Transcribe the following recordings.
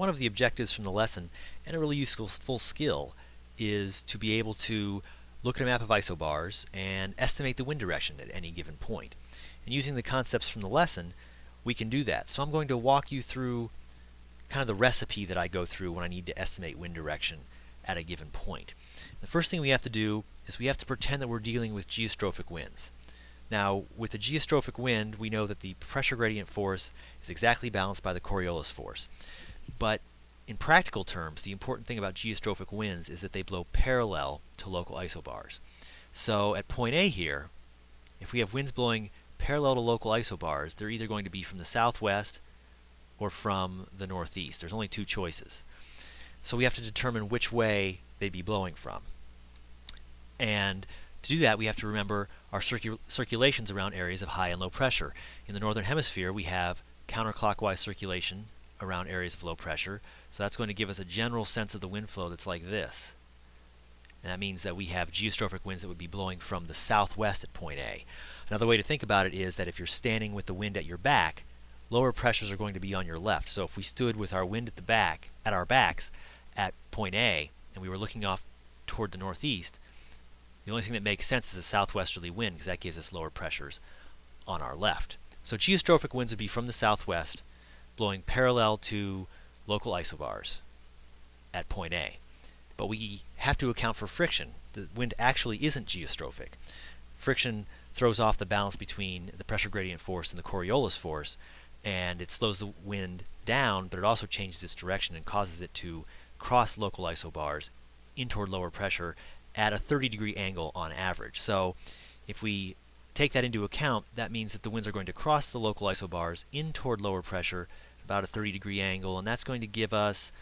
one of the objectives from the lesson, and a really useful full skill, is to be able to look at a map of isobars and estimate the wind direction at any given point. And using the concepts from the lesson, we can do that. So I'm going to walk you through kind of the recipe that I go through when I need to estimate wind direction at a given point. The first thing we have to do is we have to pretend that we're dealing with geostrophic winds. Now, with the geostrophic wind, we know that the pressure gradient force is exactly balanced by the Coriolis force. But in practical terms, the important thing about geostrophic winds is that they blow parallel to local isobars. So at point A here, if we have winds blowing parallel to local isobars, they're either going to be from the southwest or from the northeast. There's only two choices. So we have to determine which way they'd be blowing from. And to do that, we have to remember our circul circulations around areas of high and low pressure. In the northern hemisphere, we have counterclockwise circulation around areas of low pressure. So that's going to give us a general sense of the wind flow that's like this. And that means that we have geostrophic winds that would be blowing from the southwest at point A. Another way to think about it is that if you're standing with the wind at your back, lower pressures are going to be on your left. So if we stood with our wind at the back, at our backs, at point A, and we were looking off toward the northeast, the only thing that makes sense is a southwesterly wind because that gives us lower pressures on our left. So geostrophic winds would be from the southwest, blowing parallel to local isobars at point A. But we have to account for friction. The wind actually isn't geostrophic. Friction throws off the balance between the pressure gradient force and the Coriolis force, and it slows the wind down, but it also changes its direction and causes it to cross local isobars in toward lower pressure at a 30 degree angle on average. So if we take that into account, that means that the winds are going to cross the local isobars in toward lower pressure about a 30 degree angle, and that's going to give us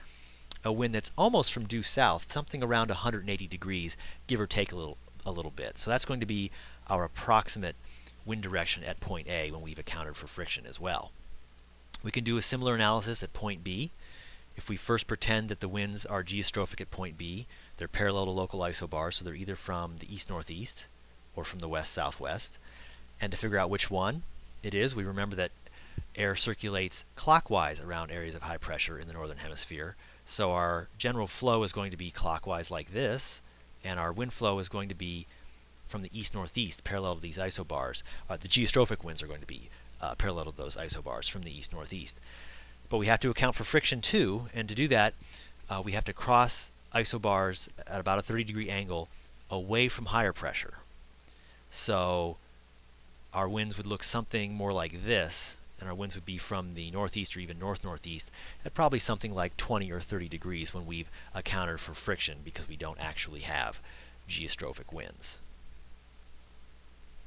a wind that's almost from due south, something around 180 degrees, give or take a little, a little bit. So that's going to be our approximate wind direction at point A when we've accounted for friction as well. We can do a similar analysis at point B. If we first pretend that the winds are geostrophic at point B, they're parallel to local isobars, so they're either from the east-northeast or from the west-southwest. And to figure out which one it is, we remember that air circulates clockwise around areas of high pressure in the northern hemisphere. So our general flow is going to be clockwise like this, and our wind flow is going to be from the east-northeast, parallel to these isobars. Uh, the geostrophic winds are going to be uh, parallel to those isobars from the east-northeast. But we have to account for friction too, and to do that, uh, we have to cross isobars at about a 30 degree angle away from higher pressure. So our winds would look something more like this, and our winds would be from the northeast or even north-northeast at probably something like 20 or 30 degrees when we've accounted for friction because we don't actually have geostrophic winds.